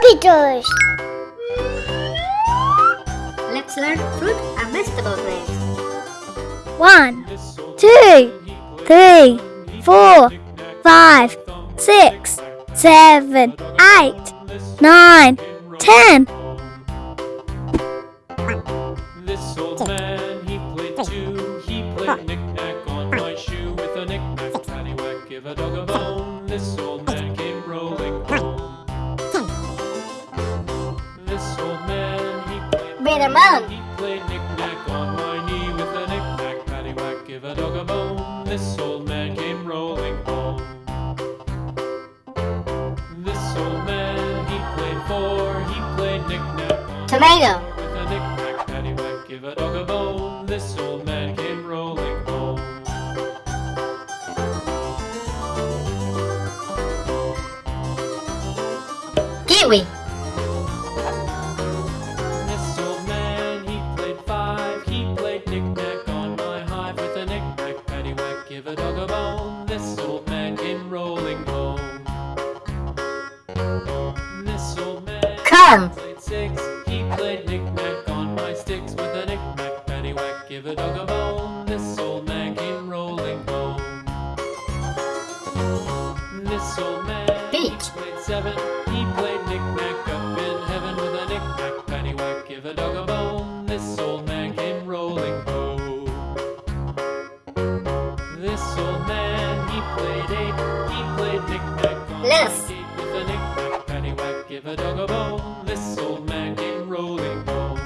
Computers. Let's learn fruit and vegetable names. One, two, three, four, five, six, seven, eight, nine, ten. This old man, he played two. He played Watermelon. He played knick-knack on my knee with a knick-knack, paddywhack, give a dog a bone. This old man came rolling home. This old man, he played four. He played knick-knack Tomato. with a knick-knack, paddywhack, give a dog a bone. This old man came rolling home. Kiwi. This old man came rolling home. This old man Corn. played six. He played knick-knack on my sticks with a knick-knack, paddywhack, give a dog a bone. This old man came rolling home. This old man played seven. Give a dog a bone. This old man came rolling home.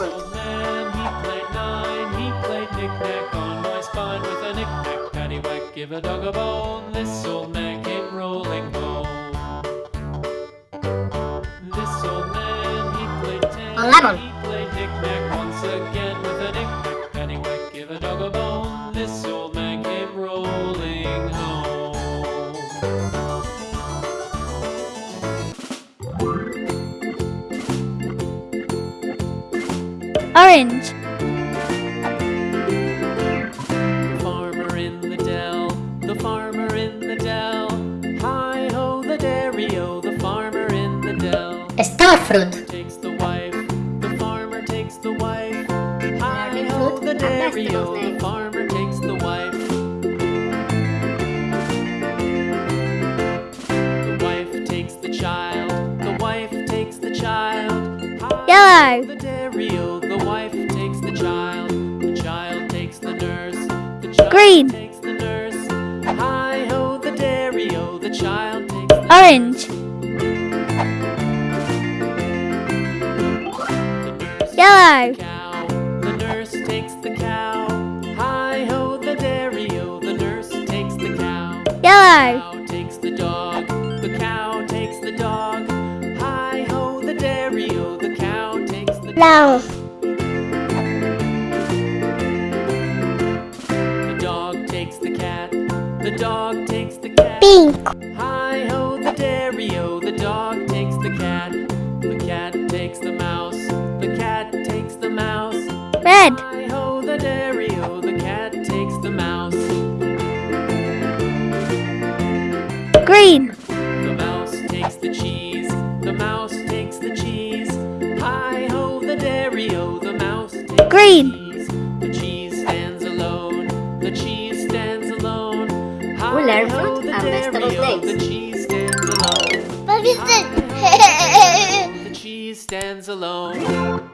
Old man, he played nine. He played knick-knack on my spine with a give a dog a bone. This old man knick-knack, paddywhack, give a dog a bone. This old man came rolling home. Orange. The farmer in the dell, the farmer in the dell. Hi ho, the dairy-o, the farmer in the dell. Star fruit. Fruit the and dairy-o, vegetables the names. farmer takes the wife. The wife takes the child, the wife takes the child. Hi Yellow. the dairy-o, the wife takes the child. The child takes the nurse, the child Green. takes the nurse. Hi ho, the dairy-o, the child takes the Orange. Yellow. Yellow. Cow takes the dog. The cow takes the dog. Hi ho, the dairy-o. The cow takes the Brown. The dog takes the cat. The dog takes the cat. Pink. Hi ho, the dairy-o. The dog takes the cat. The cat takes the mouse. The cat takes the mouse. Red. Hi ho, the dairy-o. Green. The mouse takes the cheese. The mouse takes the cheese. Hi ho, the dairy-o. The mouse takes Green. the cheese. The cheese stands alone. The cheese stands alone. Hi We learn ho, fruit the and vegetable dairy-o. names. The cheese stands alone. What is Hi it? ho, the cheese stands alone.